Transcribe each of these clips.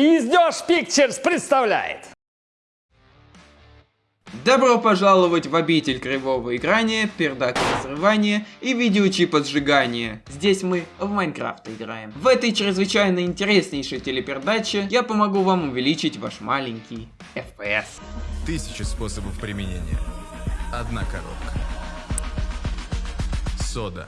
Издеж Pictures представляет. Добро пожаловать в обитель кривого играния, пердака разрывания и видеочипа сжигания. Здесь мы в Майнкрафт играем. В этой чрезвычайно интереснейшей телепердаче я помогу вам увеличить ваш маленький FPS. Тысячи способов применения. Одна коробка. Сода.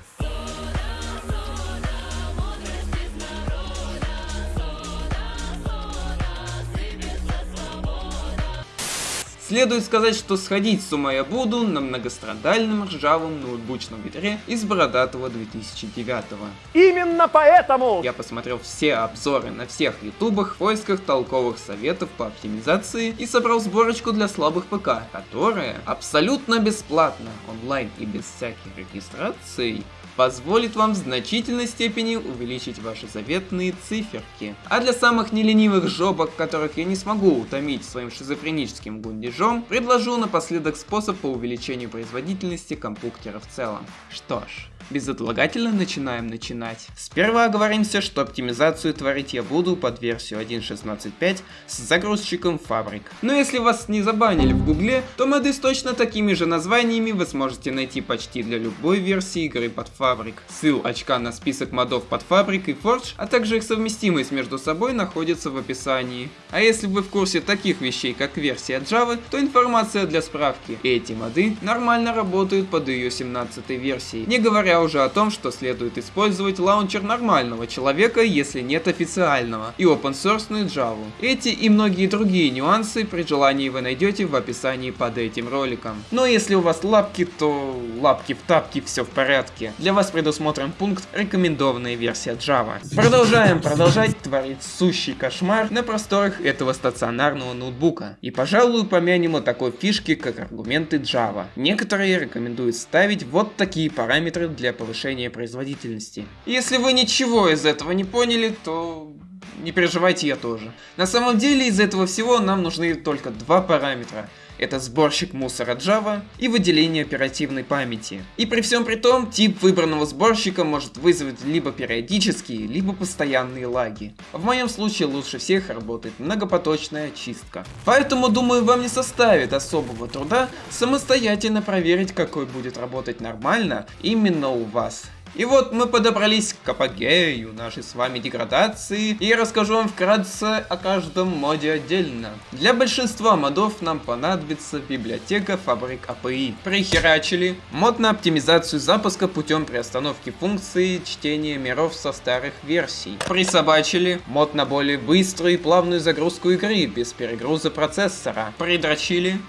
Следует сказать, что сходить с ума я буду на многострадальном ржавом ноутбучном ветре из бородатого 2009 -го. Именно поэтому Я посмотрел все обзоры на всех ютубах в поисках толковых советов по оптимизации и собрал сборочку для слабых ПК, которая абсолютно бесплатно, онлайн и без всяких регистраций позволит вам в значительной степени увеличить ваши заветные циферки. А для самых неленивых жопок, которых я не смогу утомить своим шизофреническим гундежом, предложу напоследок способ по увеличению производительности компьютера в целом. Что ж, Безотлагательно начинаем начинать. Сперва оговоримся, что оптимизацию творить я буду под версию 1.16.5 с загрузчиком фабрик. Но если вас не забанили в гугле, то моды с точно такими же названиями вы сможете найти почти для любой версии игры под фабрик. Ссыл очка на список модов под фабрик и Forge, а также их совместимость между собой находится в описании. А если вы в курсе таких вещей, как версия Java, то информация для справки. Эти моды нормально работают под ее 17 версией, не говоря уже о том, что следует использовать лаунчер нормального человека, если нет официального, и open source Java. Эти и многие другие нюансы при желании вы найдете в описании под этим роликом. Но если у вас лапки, то лапки в тапки, все в порядке. Для вас предусмотрен пункт рекомендованная версия Java. Продолжаем продолжать творить сущий кошмар на просторах этого стационарного ноутбука. И пожалуй помянем о такой фишке, как аргументы Java. Некоторые рекомендуют ставить вот такие параметры для для повышения производительности. Если вы ничего из этого не поняли, то не переживайте, я тоже. На самом деле из этого всего нам нужны только два параметра. Это сборщик мусора Java и выделение оперативной памяти. И при всем при том, тип выбранного сборщика может вызвать либо периодические, либо постоянные лаги. В моем случае лучше всех работает многопоточная очистка. Поэтому думаю вам не составит особого труда самостоятельно проверить какой будет работать нормально именно у вас. И вот мы подобрались к апогею нашей с вами деградации, и я расскажу вам вкратце о каждом моде отдельно. Для большинства модов нам понадобится библиотека фабрик API. Прихерачили. Мод на оптимизацию запуска путем приостановки функции чтения миров со старых версий. Присобачили. Мод на более быструю и плавную загрузку игры без перегруза процессора. Придрочили.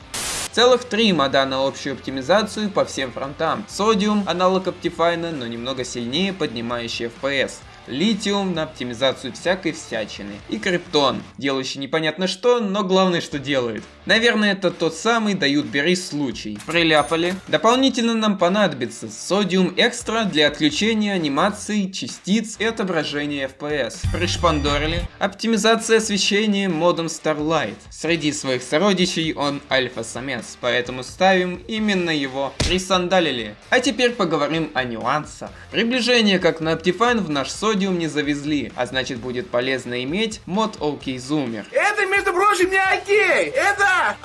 Целых три мода на общую оптимизацию по всем фронтам. Sodium, аналог Optifine, но немного сильнее поднимающий FPS литиум на оптимизацию всякой всячины и криптон, делающий непонятно что, но главное что делает. Наверное это тот самый дают бери случай. Приляпали. Дополнительно нам понадобится содиум экстра для отключения анимации, частиц и отображения FPS. Пришпандорили. Оптимизация освещения модом Starlight. Среди своих сородичей он альфа-самец, поэтому ставим именно его. Присандалили. А теперь поговорим о нюансах. Приближение как на Optifine в наш содиум Sodium не завезли, а значит будет полезно иметь мод OK Zoomer. Это, между прочим, не окей, это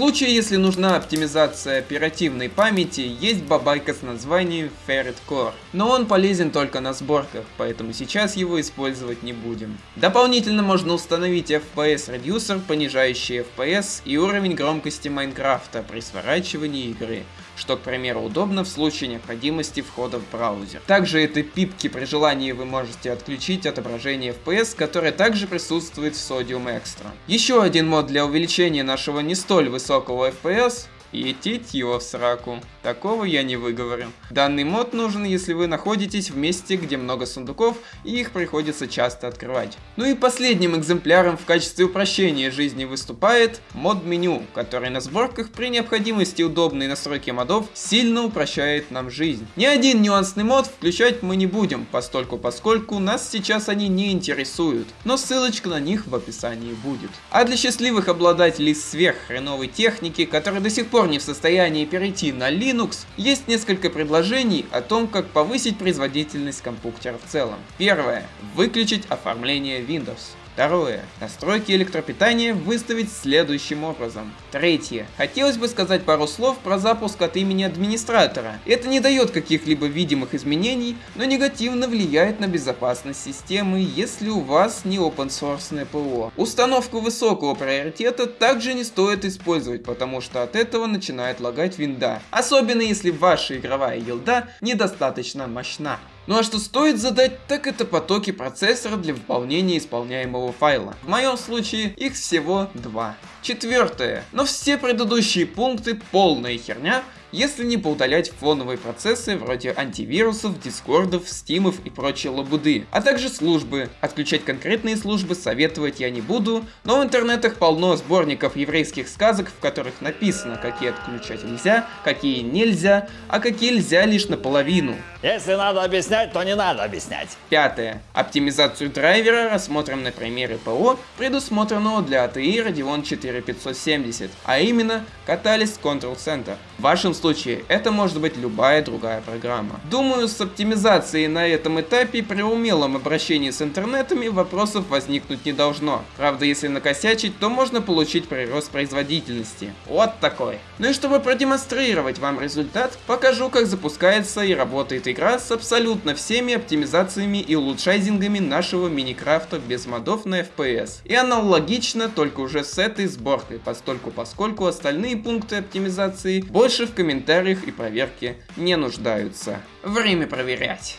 случае, если нужна оптимизация оперативной памяти, есть бабайка с названием Ferret Core. Но он полезен только на сборках, поэтому сейчас его использовать не будем. Дополнительно можно установить FPS Reducer, понижающий FPS и уровень громкости Майнкрафта при сворачивании игры что, к примеру, удобно в случае необходимости входа в браузер. Также этой пипки при желании вы можете отключить отображение FPS, которое также присутствует в Sodium Extra. Еще один мод для увеличения нашего не столь высокого FPS и идтить его в сраку. Такого я не выговорю. Данный мод нужен, если вы находитесь в месте, где много сундуков, и их приходится часто открывать. Ну и последним экземпляром в качестве упрощения жизни выступает мод меню, который на сборках при необходимости удобной настройки модов сильно упрощает нам жизнь. Ни один нюансный мод включать мы не будем, постольку поскольку нас сейчас они не интересуют, но ссылочка на них в описании будет. А для счастливых обладателей сверххреновой техники, которые до сих пор не в состоянии перейти на Linux есть несколько предложений о том, как повысить производительность компьютера в целом. Первое. Выключить оформление Windows. Второе. Настройки электропитания выставить следующим образом. Третье. Хотелось бы сказать пару слов про запуск от имени администратора. Это не дает каких-либо видимых изменений, но негативно влияет на безопасность системы, если у вас не open source ПО. Установку высокого приоритета также не стоит использовать, потому что от этого начинает лагать винда. Особенно если ваша игровая елда недостаточно мощна. Ну а что стоит задать, так это потоки процессора для выполнения исполняемого файла. В моем случае их всего два. Четвертое. Но все предыдущие пункты полная херня, если не поудалять фоновые процессы вроде антивирусов, дискордов, стимов и прочей лабуды, а также службы. Отключать конкретные службы советовать я не буду, но в интернетах полно сборников еврейских сказок, в которых написано, какие отключать нельзя, какие нельзя, а какие нельзя лишь наполовину. Если надо объяснять, то не надо объяснять. Пятое. Оптимизацию драйвера рассмотрим на примере ПО, предусмотренного для ATI Radeon 4570, а именно Catalyst Control Center. В вашем случае это может быть любая другая программа. Думаю, с оптимизацией на этом этапе при умелом обращении с интернетами вопросов возникнуть не должно. Правда, если накосячить, то можно получить прирост производительности. Вот такой. Ну и чтобы продемонстрировать вам результат, покажу, как запускается и работает игра с абсолютно всеми оптимизациями и улучшайзингами нашего Миникрафта без модов на FPS. И аналогично, только уже с этой сборкой, постольку поскольку остальные пункты оптимизации больше в комментариях и проверке не нуждаются. Время проверять.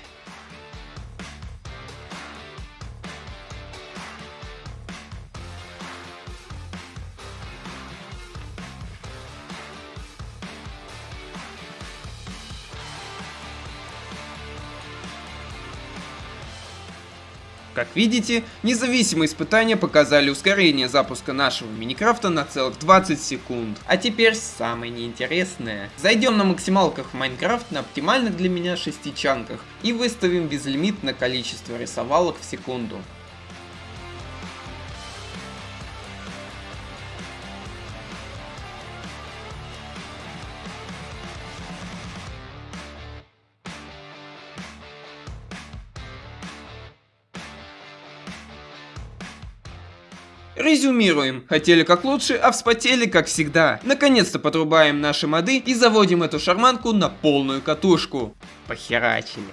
Как видите, независимые испытания показали ускорение запуска нашего Миникрафта на целых 20 секунд. А теперь самое неинтересное. Зайдем на максималках в Майнкрафт на оптимальных для меня шестичанках и выставим безлимитное количество рисовалок в секунду. Резюмируем. Хотели как лучше, а вспотели как всегда. Наконец-то подрубаем наши моды и заводим эту шарманку на полную катушку. Похерачили.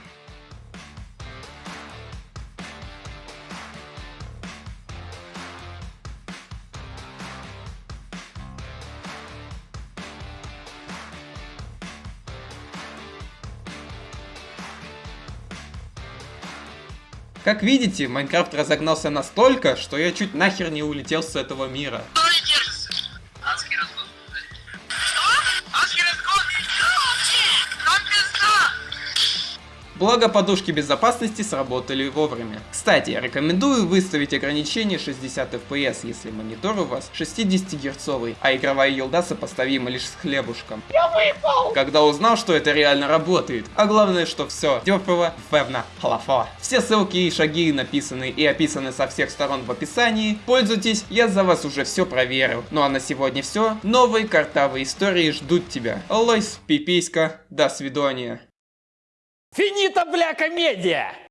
Как видите, Майнкрафт разогнался настолько, что я чуть нахер не улетел с этого мира. Благо подушки безопасности сработали вовремя. Кстати, рекомендую выставить ограничение 60 FPS, если монитор у вас 60 герцовый, а игровая елда сопоставима лишь с хлебушком. Я выпал! Когда узнал, что это реально работает. А главное, что все дёрфово, певно, халафо. Все ссылки и шаги написаны и описаны со всех сторон в описании. Пользуйтесь, я за вас уже все проверил. Ну а на сегодня все. Новые картавые истории ждут тебя. Лойс, пиписька, до свидания. Финита, бля, комедия!